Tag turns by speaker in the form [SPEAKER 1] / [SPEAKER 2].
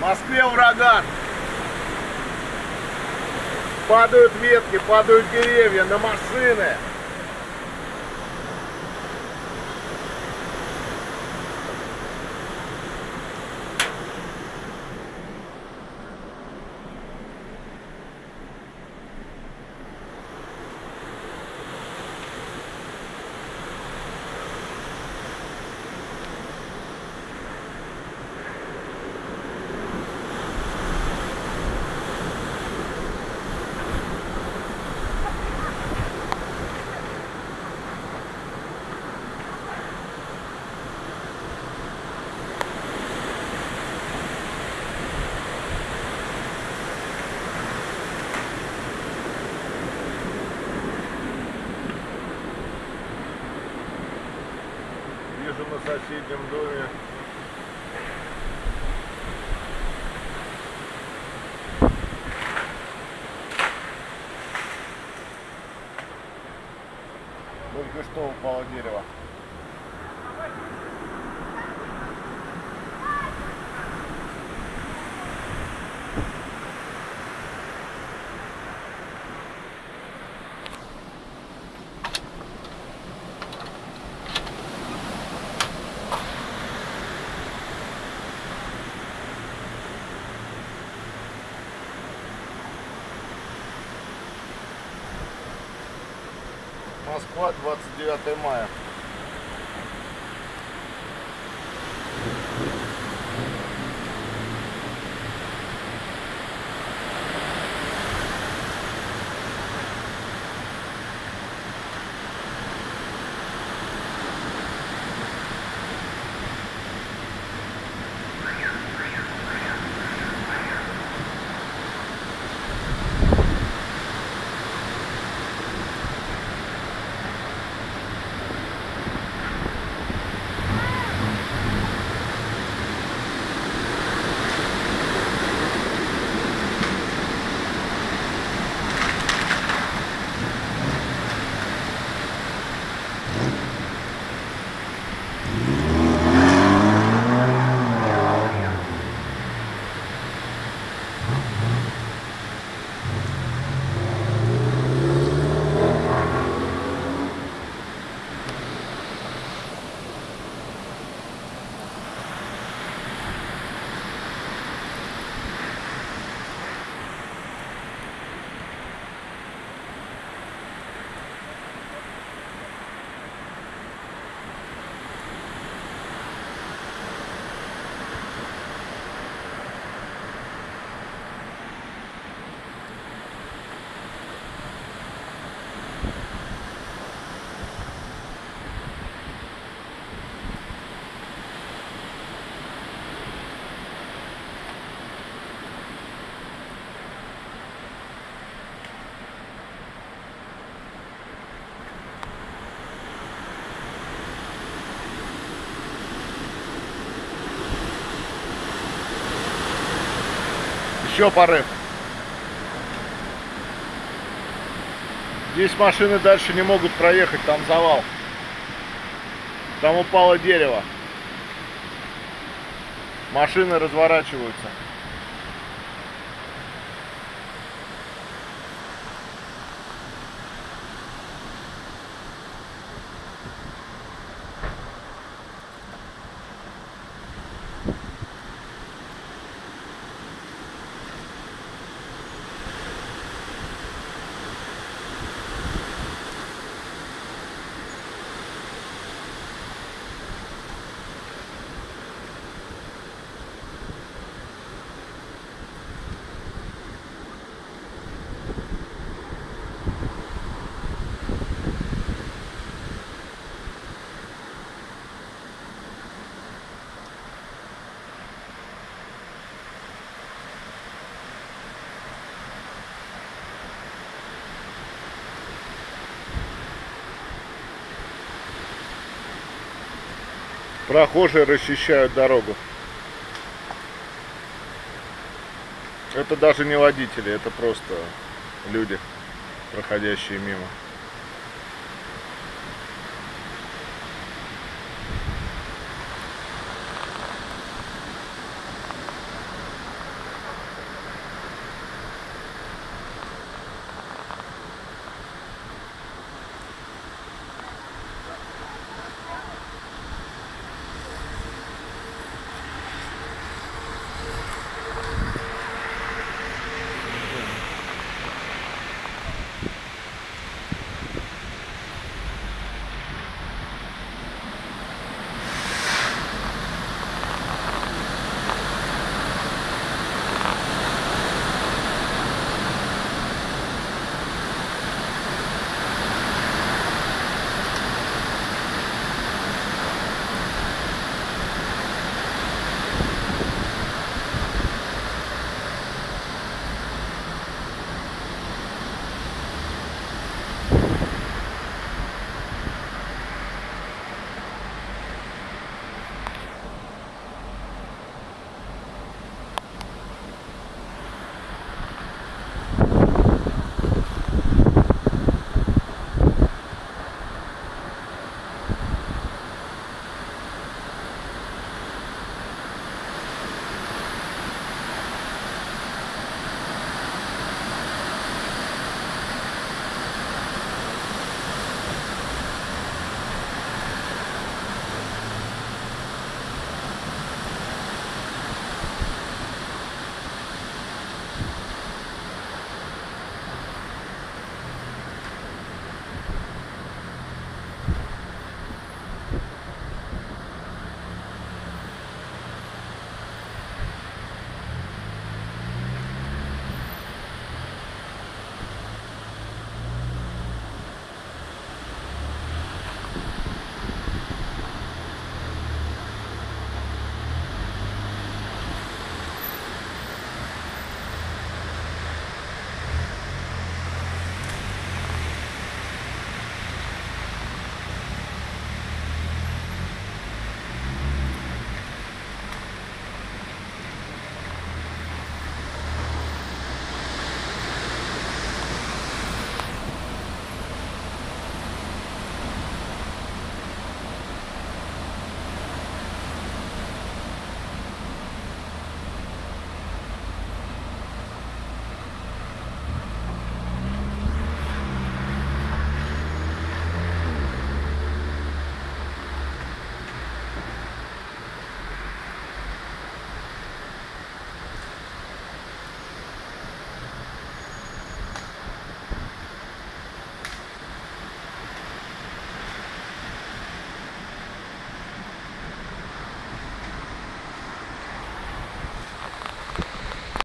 [SPEAKER 1] В Москве ураган. Падают ветки, падают деревья на машины. Соседнем доме. Только что упало дерево. Москва, 29 мая. Еще порыв. Здесь машины дальше не могут проехать, там завал. Там упало дерево. Машины разворачиваются. Прохожие расчищают дорогу. Это даже не водители, это просто люди, проходящие мимо.